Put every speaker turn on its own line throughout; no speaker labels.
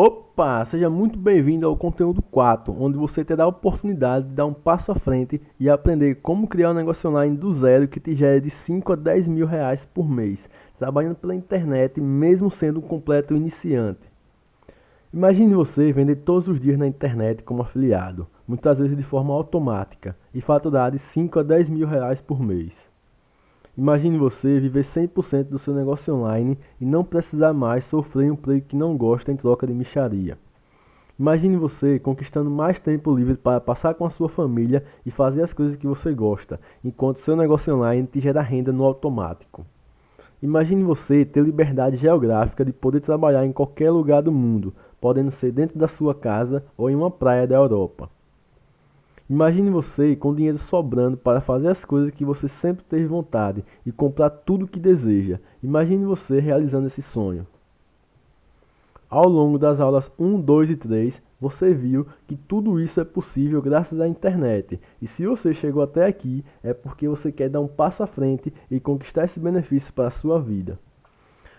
Opa, seja muito bem-vindo ao conteúdo 4, onde você terá a oportunidade de dar um passo à frente e aprender como criar um negócio online do zero que te gere de 5 a 10 mil reais por mês, trabalhando pela internet mesmo sendo um completo iniciante. Imagine você vender todos os dias na internet como afiliado, muitas vezes de forma automática, e faturar de 5 a 10 mil reais por mês. Imagine você viver 100% do seu negócio online e não precisar mais sofrer um emprego que não gosta em troca de micharia. Imagine você conquistando mais tempo livre para passar com a sua família e fazer as coisas que você gosta, enquanto seu negócio online te gera renda no automático. Imagine você ter liberdade geográfica de poder trabalhar em qualquer lugar do mundo, podendo ser dentro da sua casa ou em uma praia da Europa. Imagine você com dinheiro sobrando para fazer as coisas que você sempre teve vontade e comprar tudo o que deseja. Imagine você realizando esse sonho. Ao longo das aulas 1, 2 e 3, você viu que tudo isso é possível graças à internet. E se você chegou até aqui, é porque você quer dar um passo à frente e conquistar esse benefício para a sua vida.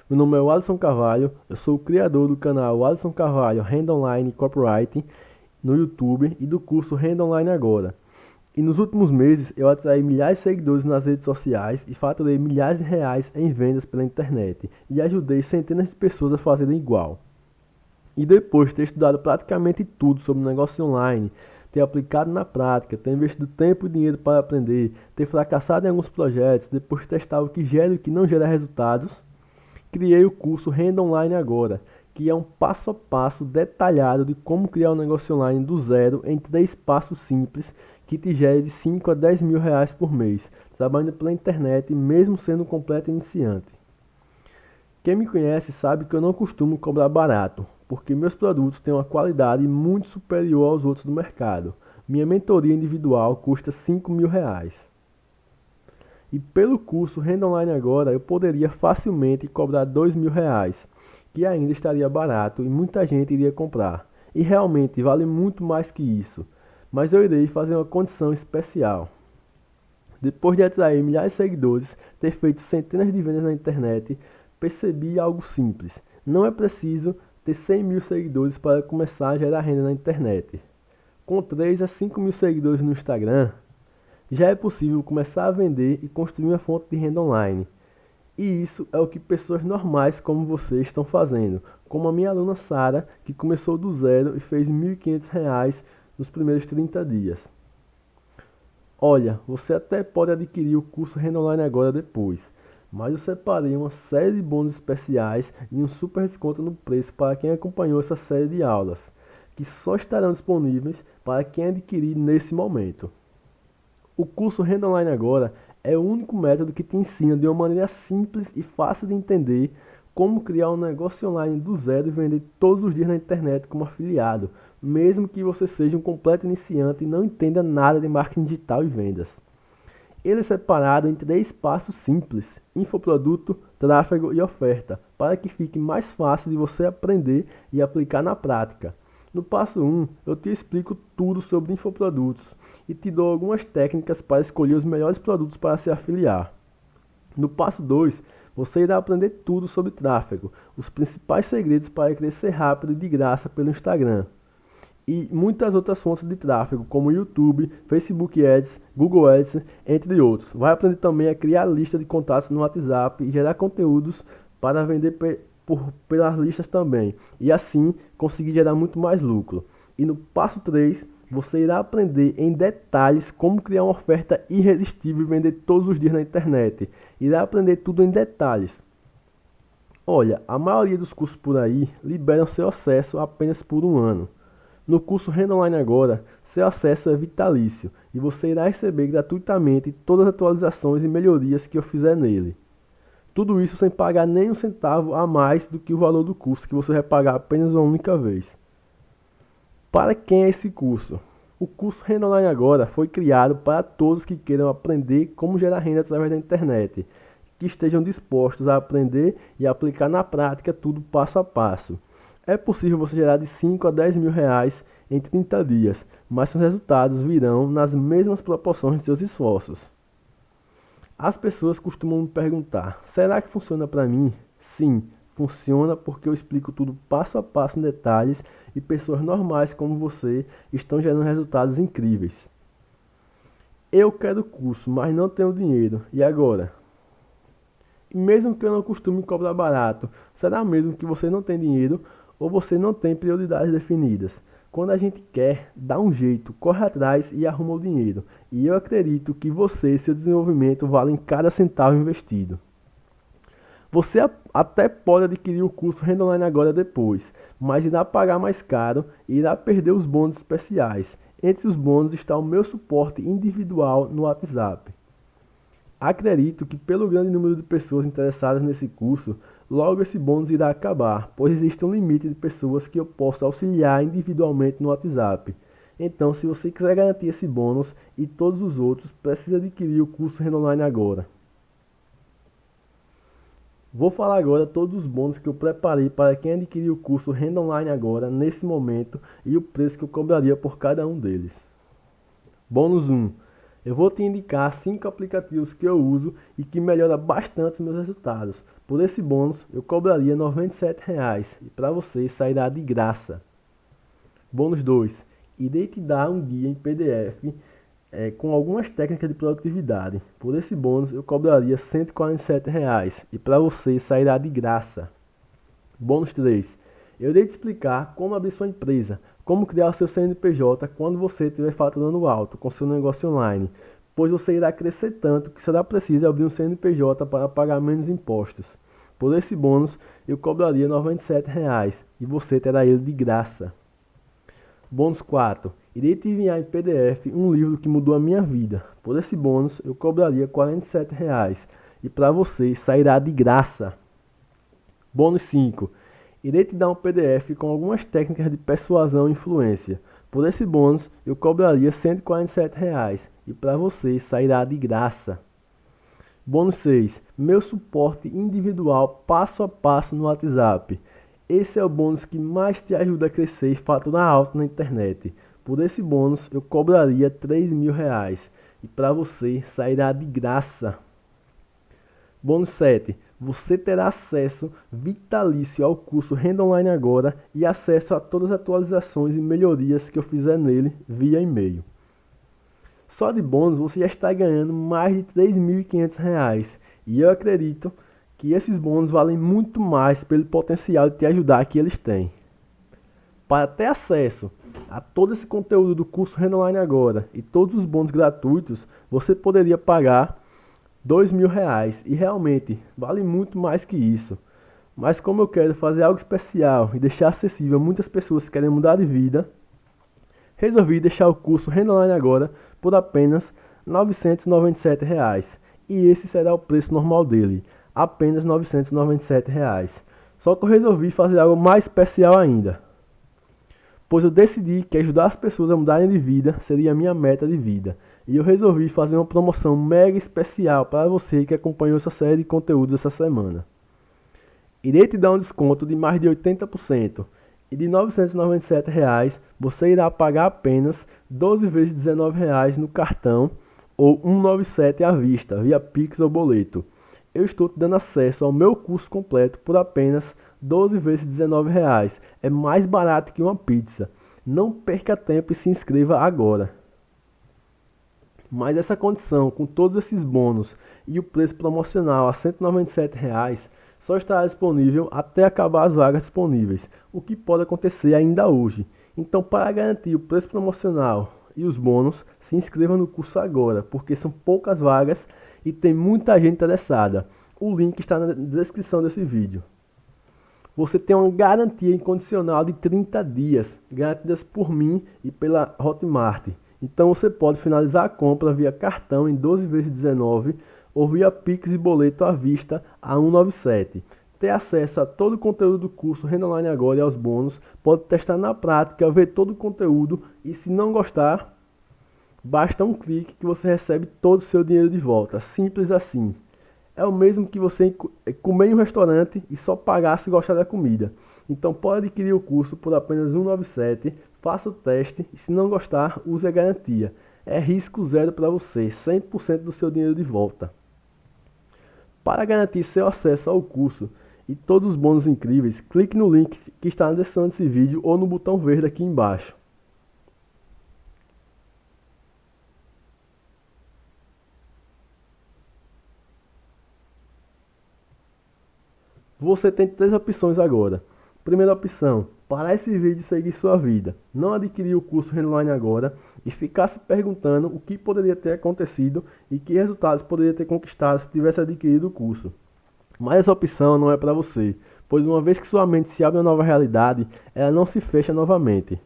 Meu nome é Alisson Carvalho, eu sou o criador do canal Alisson Carvalho Hand Online Copywriting no YouTube e do curso Renda Online Agora. E nos últimos meses eu atraí milhares de seguidores nas redes sociais e faturei milhares de reais em vendas pela internet e ajudei centenas de pessoas a fazerem igual. E depois de ter estudado praticamente tudo sobre negócio online, ter aplicado na prática, ter investido tempo e dinheiro para aprender, ter fracassado em alguns projetos, depois testar o que gera e o que não gera resultados, criei o curso Renda Online Agora, que é um passo a passo detalhado de como criar um negócio online do zero em três passos simples que te gere de 5 a 10 mil reais por mês, trabalhando pela internet mesmo sendo um completo iniciante. Quem me conhece sabe que eu não costumo cobrar barato, porque meus produtos têm uma qualidade muito superior aos outros do mercado. Minha mentoria individual custa 5 mil reais. E pelo curso Renda Online Agora eu poderia facilmente cobrar 2 mil reais que ainda estaria barato e muita gente iria comprar. E realmente vale muito mais que isso. Mas eu irei fazer uma condição especial. Depois de atrair milhares de seguidores, ter feito centenas de vendas na internet, percebi algo simples. Não é preciso ter 100 mil seguidores para começar a gerar renda na internet. Com 3 a 5 mil seguidores no Instagram, já é possível começar a vender e construir uma fonte de renda online. E isso é o que pessoas normais como você estão fazendo, como a minha aluna Sara, que começou do zero e fez R$ 1.500 nos primeiros 30 dias. Olha, você até pode adquirir o curso Renda Online agora depois, mas eu separei uma série de bônus especiais e um super desconto no preço para quem acompanhou essa série de aulas, que só estarão disponíveis para quem adquirir nesse momento. O curso Renda Online Agora é o único método que te ensina de uma maneira simples e fácil de entender como criar um negócio online do zero e vender todos os dias na internet como afiliado, mesmo que você seja um completo iniciante e não entenda nada de marketing digital e vendas. Ele é separado em três passos simples: infoproduto, tráfego e oferta, para que fique mais fácil de você aprender e aplicar na prática. No passo 1, eu te explico tudo sobre infoprodutos e te dou algumas técnicas para escolher os melhores produtos para se afiliar. No passo 2, você irá aprender tudo sobre tráfego, os principais segredos para crescer rápido e de graça pelo Instagram. E muitas outras fontes de tráfego, como YouTube, Facebook Ads, Google Ads, entre outros. Vai aprender também a criar lista de contatos no WhatsApp e gerar conteúdos para vender por, pelas listas também. E assim conseguir gerar muito mais lucro. E no passo 3, você irá aprender em detalhes como criar uma oferta irresistível e vender todos os dias na internet. Irá aprender tudo em detalhes. Olha, a maioria dos cursos por aí liberam seu acesso apenas por um ano. No curso Renda Online Agora, seu acesso é vitalício e você irá receber gratuitamente todas as atualizações e melhorias que eu fizer nele. Tudo isso sem pagar nem um centavo a mais do que o valor do curso que você vai pagar apenas uma única vez. Para quem é esse curso? O curso Renda Online Agora foi criado para todos que queiram aprender como gerar renda através da internet, que estejam dispostos a aprender e aplicar na prática tudo passo a passo. É possível você gerar de 5 a 10 mil reais em 30 dias, mas seus resultados virão nas mesmas proporções de seus esforços. As pessoas costumam me perguntar: será que funciona para mim? Sim, Funciona porque eu explico tudo passo a passo em detalhes e pessoas normais como você estão gerando resultados incríveis. Eu quero curso, mas não tenho dinheiro. E agora? E mesmo que eu não costume cobrar barato, será mesmo que você não tem dinheiro ou você não tem prioridades definidas? Quando a gente quer, dá um jeito, corre atrás e arruma o dinheiro. E eu acredito que você e seu desenvolvimento valem cada centavo investido. Você até pode adquirir o curso Renda Online agora depois, mas irá pagar mais caro e irá perder os bônus especiais. Entre os bônus está o meu suporte individual no WhatsApp. Acredito que pelo grande número de pessoas interessadas nesse curso, logo esse bônus irá acabar, pois existe um limite de pessoas que eu posso auxiliar individualmente no WhatsApp. Então, se você quiser garantir esse bônus e todos os outros, precisa adquirir o curso Renda Online agora. Vou falar agora todos os bônus que eu preparei para quem adquirir o curso Renda Online agora, nesse momento, e o preço que eu cobraria por cada um deles. Bônus 1. Eu vou te indicar 5 aplicativos que eu uso e que melhora bastante meus resultados. Por esse bônus, eu cobraria R$ 97,00 e para você sairá de graça. Bônus 2. Irei te dar um guia em PDF é, com algumas técnicas de produtividade. Por esse bônus eu cobraria 147 reais, e para você sairá de graça. Bônus 3. Eu irei te explicar como abrir sua empresa, como criar o seu CNPJ quando você estiver faturando alto com seu negócio online, pois você irá crescer tanto que será preciso abrir um CNPJ para pagar menos impostos. Por esse bônus eu cobraria 97 reais, e você terá ele de graça. Bônus 4. Irei te enviar em PDF um livro que mudou a minha vida. Por esse bônus, eu cobraria 47 reais, e para você sairá de graça. Bônus 5. Irei te dar um PDF com algumas técnicas de persuasão e influência. Por esse bônus, eu cobraria 147 reais, e para você sairá de graça. Bônus 6. Meu suporte individual passo a passo no WhatsApp. Esse é o bônus que mais te ajuda a crescer e faturar alto na internet. Por esse bônus eu cobraria 3 mil reais e para você sairá de graça. Bônus 7. Você terá acesso vitalício ao curso Renda Online Agora e acesso a todas as atualizações e melhorias que eu fizer nele via e-mail. Só de bônus você já está ganhando mais de R$ 3.500 e eu acredito que esses bônus valem muito mais pelo potencial de te ajudar que eles têm. Para ter acesso a todo esse conteúdo do curso Renda agora e todos os bônus gratuitos, você poderia pagar dois mil reais e realmente vale muito mais que isso. Mas como eu quero fazer algo especial e deixar acessível muitas pessoas que querem mudar de vida, resolvi deixar o curso Renda agora por apenas 997 reais, e esse será o preço normal dele apenas 997 reais. Só que eu resolvi fazer algo mais especial ainda. Pois eu decidi que ajudar as pessoas a mudarem de vida seria a minha meta de vida. E eu resolvi fazer uma promoção mega especial para você que acompanhou essa série de conteúdos essa semana. Irei te dar um desconto de mais de 80%. E de 997 reais, você irá pagar apenas 12 vezes 19 reais no cartão ou 197 à vista, via Pix ou boleto eu estou te dando acesso ao meu curso completo por apenas 12 vezes R$19,00. É mais barato que uma pizza. Não perca tempo e se inscreva agora. Mas essa condição, com todos esses bônus e o preço promocional a R$ 197,00, só estará disponível até acabar as vagas disponíveis, o que pode acontecer ainda hoje. Então, para garantir o preço promocional e os bônus, se inscreva no curso agora, porque são poucas vagas e tem muita gente interessada. O link está na descrição desse vídeo. Você tem uma garantia incondicional de 30 dias, garantidas por mim e pela Hotmart. Então você pode finalizar a compra via cartão em 12 vezes 19 ou via Pix e boleto à vista a 197. Ter acesso a todo o conteúdo do curso Renda Online Agora e aos bônus, pode testar na prática, ver todo o conteúdo e se não gostar, Basta um clique que você recebe todo o seu dinheiro de volta. Simples assim. É o mesmo que você é, comer em um restaurante e só pagar se gostar da comida. Então pode adquirir o curso por apenas 197, faça o teste e se não gostar, use a garantia. É risco zero para você, 100% do seu dinheiro de volta. Para garantir seu acesso ao curso, e todos os bônus incríveis, clique no link que está na descrição desse vídeo ou no botão verde aqui embaixo. Você tem três opções agora. Primeira opção, parar esse vídeo e seguir sua vida. Não adquirir o curso online agora e ficar se perguntando o que poderia ter acontecido e que resultados poderia ter conquistado se tivesse adquirido o curso. Mas essa opção não é para você, pois uma vez que sua mente se abre a nova realidade, ela não se fecha novamente.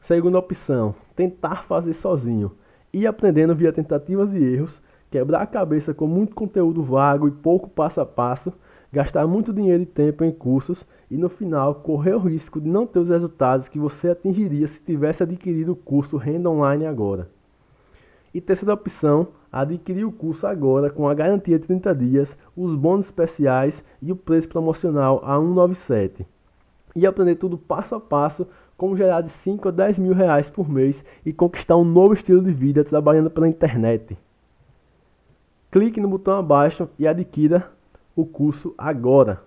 Segunda opção, tentar fazer sozinho. Ir aprendendo via tentativas e erros, quebrar a cabeça com muito conteúdo vago e pouco passo a passo, gastar muito dinheiro e tempo em cursos e no final correr o risco de não ter os resultados que você atingiria se tivesse adquirido o curso Renda Online agora. E terceira opção, adquirir o curso agora com a garantia de 30 dias, os bônus especiais e o preço promocional a 197. E aprender tudo passo a passo como gerar de 5 a 10 mil reais por mês e conquistar um novo estilo de vida trabalhando pela internet. Clique no botão abaixo e adquira o curso agora.